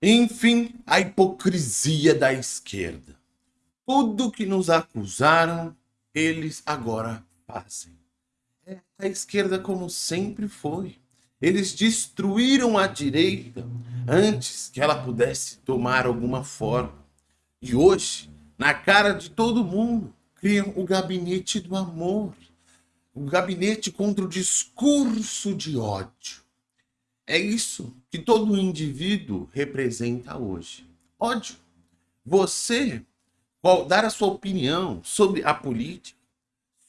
Enfim, a hipocrisia da esquerda. Tudo que nos acusaram, eles agora fazem. É a esquerda como sempre foi. Eles destruíram a direita antes que ela pudesse tomar alguma forma. E hoje, na cara de todo mundo, criam o gabinete do amor. O gabinete contra o discurso de ódio. É isso que todo indivíduo representa hoje. Ódio. Você dar a sua opinião sobre a política,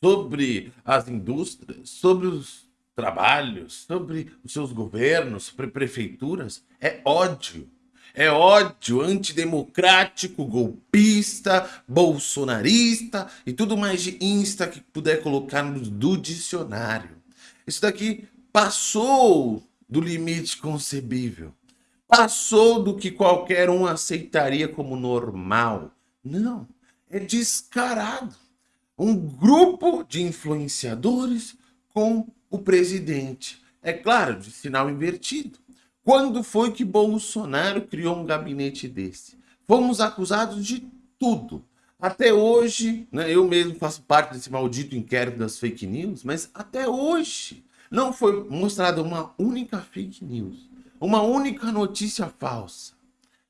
sobre as indústrias, sobre os trabalhos, sobre os seus governos, sobre prefeituras, é ódio. É ódio antidemocrático, golpista, bolsonarista e tudo mais de insta que puder colocar no do dicionário. Isso daqui passou do limite concebível. Passou do que qualquer um aceitaria como normal. Não, é descarado. Um grupo de influenciadores com o presidente. É claro, de sinal invertido. Quando foi que Bolsonaro criou um gabinete desse? Fomos acusados de tudo. Até hoje, né, eu mesmo faço parte desse maldito inquérito das fake news, mas até hoje não foi mostrada uma única fake news, uma única notícia falsa.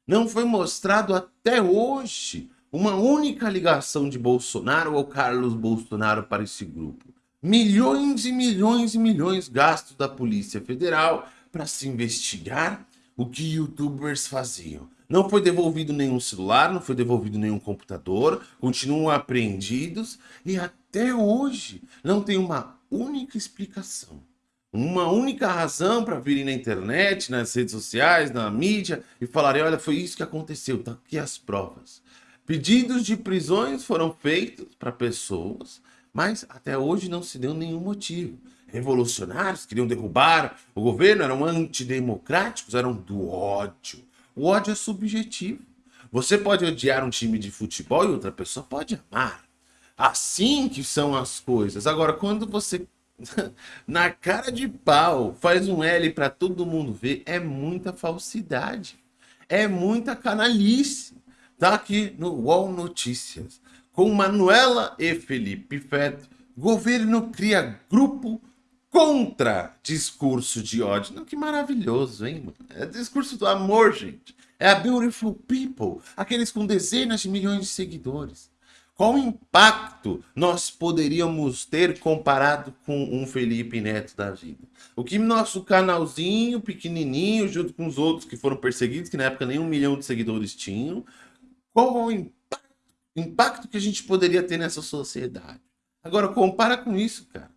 Não foi mostrado até hoje uma única ligação de Bolsonaro ou Carlos Bolsonaro para esse grupo milhões e milhões e milhões gastos da Polícia Federal para se investigar o que youtubers faziam. Não foi devolvido nenhum celular, não foi devolvido nenhum computador, continuam apreendidos e até hoje não tem uma única explicação. Uma única razão para virem na internet, nas redes sociais, na mídia e falarem, olha, foi isso que aconteceu, tá aqui as provas. Pedidos de prisões foram feitos para pessoas mas até hoje não se deu nenhum motivo. Revolucionários queriam derrubar o governo, eram antidemocráticos, eram do ódio. O ódio é subjetivo. Você pode odiar um time de futebol e outra pessoa pode amar. Assim que são as coisas. Agora, quando você, na cara de pau, faz um L para todo mundo ver, é muita falsidade. É muita canalice. Tá aqui no UOL Notícias com Manuela e Felipe Feto, governo cria grupo contra discurso de ódio. Não, que maravilhoso, hein? É discurso do amor, gente. É a Beautiful People, aqueles com dezenas de milhões de seguidores. Qual impacto nós poderíamos ter comparado com um Felipe Neto da vida? O que nosso canalzinho pequenininho, junto com os outros que foram perseguidos, que na época nem um milhão de seguidores tinham, qual o impacto impacto que a gente poderia ter nessa sociedade. Agora, compara com isso, cara.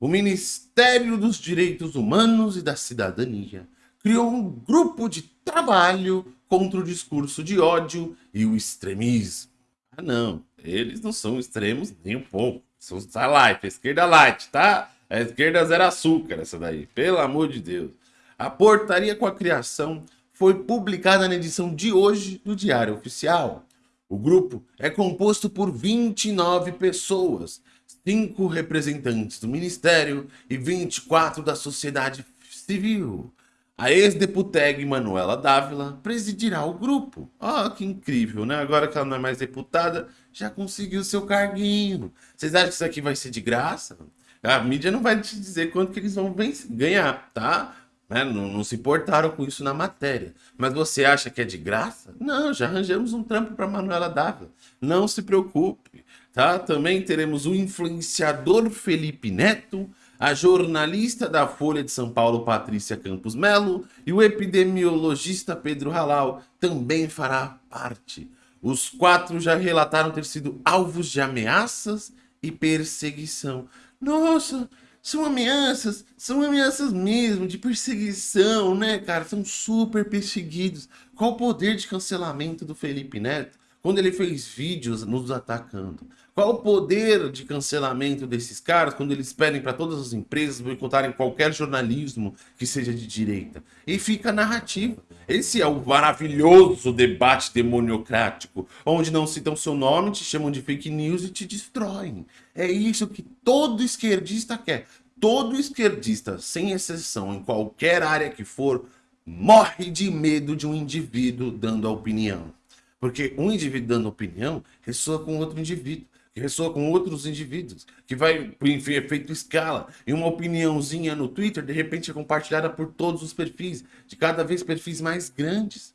O Ministério dos Direitos Humanos e da Cidadania criou um grupo de trabalho contra o discurso de ódio e o extremismo. Ah, não. Eles não são extremos nem um pouco. São a light, a esquerda light, tá? A esquerda zero açúcar, essa daí. Pelo amor de Deus. A portaria com a criação foi publicada na edição de hoje do Diário Oficial. O grupo é composto por 29 pessoas, 5 representantes do Ministério e 24 da sociedade civil. A ex-deputeg Manuela Dávila presidirá o grupo. Oh, que incrível, né? Agora que ela não é mais deputada, já conseguiu seu carguinho. Vocês acham que isso aqui vai ser de graça? A mídia não vai te dizer quanto que eles vão ganhar, tá? Né? Não, não, se importaram com isso na matéria. Mas você acha que é de graça? Não, já arranjamos um trampo para Manuela Dávila. Não se preocupe. Tá? Também teremos o influenciador Felipe Neto, a jornalista da Folha de São Paulo Patrícia Campos Melo e o epidemiologista Pedro Halal também fará parte. Os quatro já relataram ter sido alvos de ameaças e perseguição. Nossa, são ameaças, são ameaças mesmo, de perseguição, né, cara? São super perseguidos. Qual o poder de cancelamento do Felipe Neto quando ele fez vídeos nos atacando? Qual o poder de cancelamento desses caras quando eles pedem para todas as empresas boicotarem qualquer jornalismo que seja de direita? E fica a narrativa. Esse é o maravilhoso debate demoniocrático, onde não citam seu nome, te chamam de fake news e te destroem. É isso que todo esquerdista quer. Todo esquerdista, sem exceção, em qualquer área que for, morre de medo de um indivíduo dando a opinião. Porque um indivíduo dando opinião ressoa com outro indivíduo, que ressoa com outros indivíduos, que vai, enfim, efeito escala. E uma opiniãozinha no Twitter, de repente, é compartilhada por todos os perfis, de cada vez perfis mais grandes.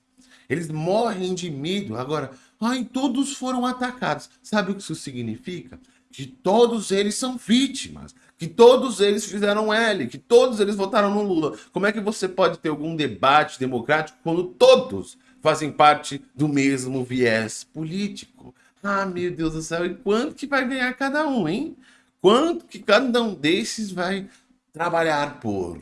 Eles morrem de medo. Agora, ai, todos foram atacados. Sabe o que isso significa? Que todos eles são vítimas que todos eles fizeram L, que todos eles votaram no Lula. Como é que você pode ter algum debate democrático quando todos fazem parte do mesmo viés político? Ah, meu Deus do céu, e quanto que vai ganhar cada um, hein? Quanto que cada um desses vai trabalhar por?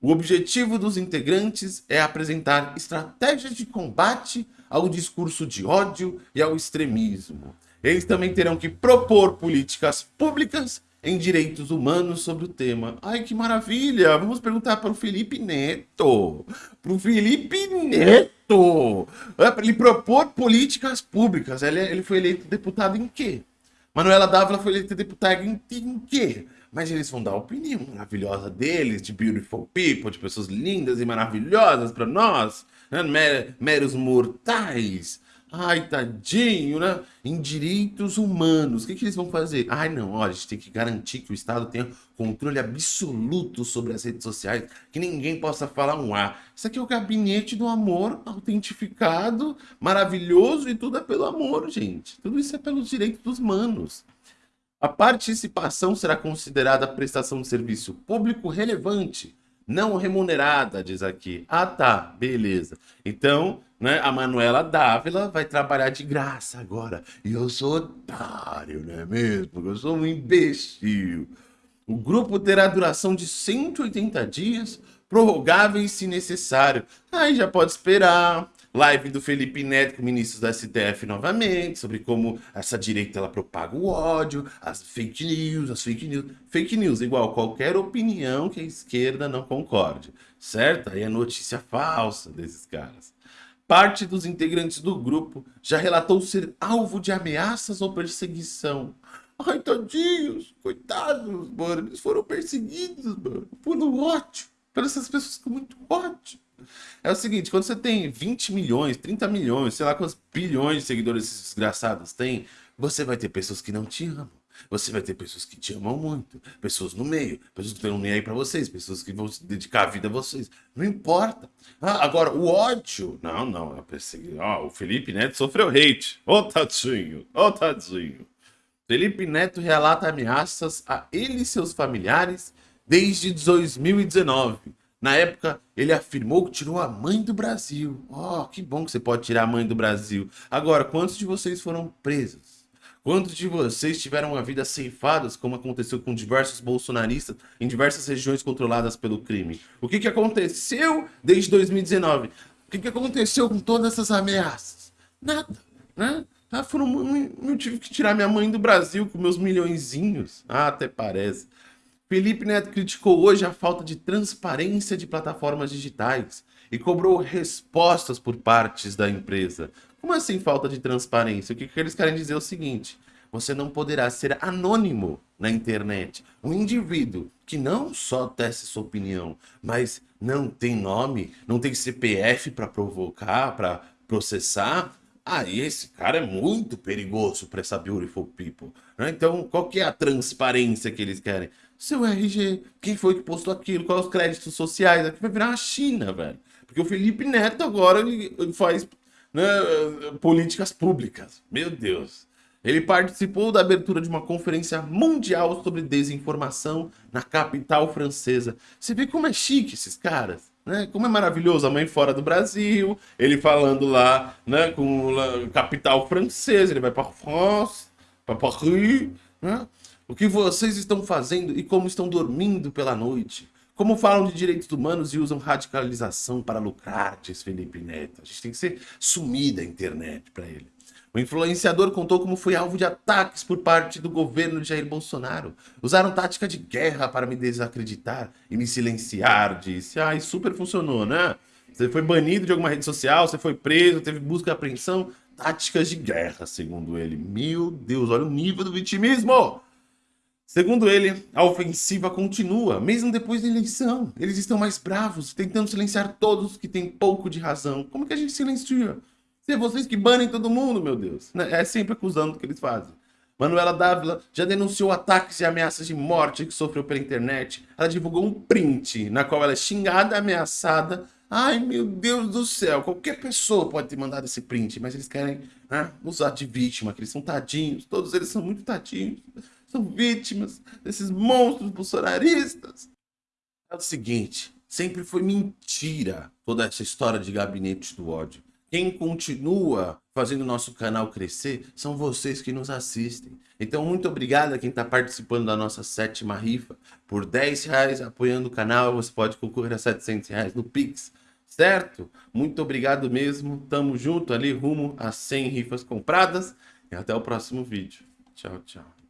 O objetivo dos integrantes é apresentar estratégias de combate ao discurso de ódio e ao extremismo. Eles também terão que propor políticas públicas em direitos humanos sobre o tema. Ai, que maravilha! Vamos perguntar para o Felipe Neto. Para o Felipe Neto! É ele propor políticas públicas. Ele, ele foi eleito deputado em quê? Manuela Dávila foi eleita deputada em, em quê? Mas eles vão dar a opinião maravilhosa deles, de beautiful people, de pessoas lindas e maravilhosas para nós, né? meros mortais. Ai, tadinho, né? Em direitos humanos, o que, que eles vão fazer? Ai, não, olha, a gente tem que garantir que o Estado tenha controle absoluto sobre as redes sociais, que ninguém possa falar um A. Isso aqui é o gabinete do amor autentificado, maravilhoso e tudo é pelo amor, gente. Tudo isso é pelos direitos humanos. A participação será considerada prestação de serviço público relevante, não remunerada, diz aqui. Ah, tá, beleza. Então, né, a Manuela Dávila vai trabalhar de graça agora. E eu sou otário, não é mesmo? Porque eu sou um imbecil. O grupo terá duração de 180 dias, prorrogáveis se necessário. Aí já pode esperar. Live do Felipe Neto com ministros da STF novamente, sobre como essa direita ela propaga o ódio, as fake news, as fake news. Fake news, igual qualquer opinião que a esquerda não concorde, certo? Aí é notícia falsa desses caras. Parte dos integrantes do grupo já relatou ser alvo de ameaças ou perseguição. Ai, tadinhos, coitados, mano, eles foram perseguidos, mano, pelo ódio, pelas essas pessoas com muito ódio. É o seguinte, quando você tem 20 milhões, 30 milhões, sei lá quantos bilhões de seguidores desgraçados têm, você vai ter pessoas que não te amam. Você vai ter pessoas que te amam muito, pessoas no meio, pessoas que estão nem aí para vocês, pessoas que vão se dedicar a vida a vocês. Não importa. Ah, agora, o ódio. Não, não, eu pensei, ó, o Felipe Neto sofreu hate. Ô, oh, tadinho, ô, oh, tadinho. Felipe Neto relata ameaças a ele e seus familiares desde 2019 na época, ele afirmou que tirou a mãe do Brasil. Oh, que bom que você pode tirar a mãe do Brasil. Agora, quantos de vocês foram presos? Quantos de vocês tiveram uma vida ceifadas, como aconteceu com diversos bolsonaristas em diversas regiões controladas pelo crime? O que, que aconteceu desde 2019? O que, que aconteceu com todas essas ameaças? Nada, né? Ah, foram, eu tive que tirar minha mãe do Brasil com meus milhõezinhos. Ah, até parece. Felipe Neto criticou hoje a falta de transparência de plataformas digitais e cobrou respostas por partes da empresa. Como assim falta de transparência? O que, que eles querem dizer é o seguinte, você não poderá ser anônimo na internet. Um indivíduo que não só teste sua opinião, mas não tem nome, não tem CPF para provocar, para processar, aí esse cara é muito perigoso para essa beautiful people. Né? Então, qual que é a transparência que eles querem? Seu RG, quem foi que postou aquilo, quais os créditos sociais, aqui vai virar uma China, velho. Porque o Felipe Neto agora ele faz né, políticas públicas. Meu Deus. Ele participou da abertura de uma conferência mundial sobre desinformação na capital francesa. Você vê como é chique esses caras, né? Como é maravilhoso a mãe fora do Brasil, ele falando lá, né, com o capital francês, ele vai para France, para Paris, né? O que vocês estão fazendo e como estão dormindo pela noite? Como falam de direitos humanos e usam radicalização para lucrar, diz Felipe Neto. A gente tem que ser sumida a internet para ele. O influenciador contou como foi alvo de ataques por parte do governo de Jair Bolsonaro. Usaram tática de guerra para me desacreditar e me silenciar, disse. Ai, super funcionou, né? Você foi banido de alguma rede social, você foi preso, teve busca e apreensão. Táticas de guerra, segundo ele. Meu Deus, olha o nível do vitimismo! Segundo ele, a ofensiva continua, mesmo depois da eleição. Eles estão mais bravos, tentando silenciar todos que têm pouco de razão. Como que a gente silencia? Se é vocês que banem todo mundo, meu Deus. Né? É sempre acusando o que eles fazem. Manuela Dávila já denunciou ataques e ameaças de morte que sofreu pela internet. Ela divulgou um print na qual ela é xingada, ameaçada. Ai, meu Deus do céu, qualquer pessoa pode ter mandado esse print, mas eles querem né, usar de vítima, que eles são tadinhos, todos eles são muito tadinhos são vítimas desses monstros bolsonaristas. É o seguinte, sempre foi mentira toda essa história de gabinete do ódio. Quem continua fazendo o nosso canal crescer são vocês que nos assistem. Então, muito obrigado a quem está participando da nossa sétima rifa. Por 10 reais apoiando o canal, você pode concorrer a 700 reais no Pix. Certo? Muito obrigado mesmo. Tamo junto ali, rumo a 100 rifas compradas. E até o próximo vídeo. Tchau, tchau.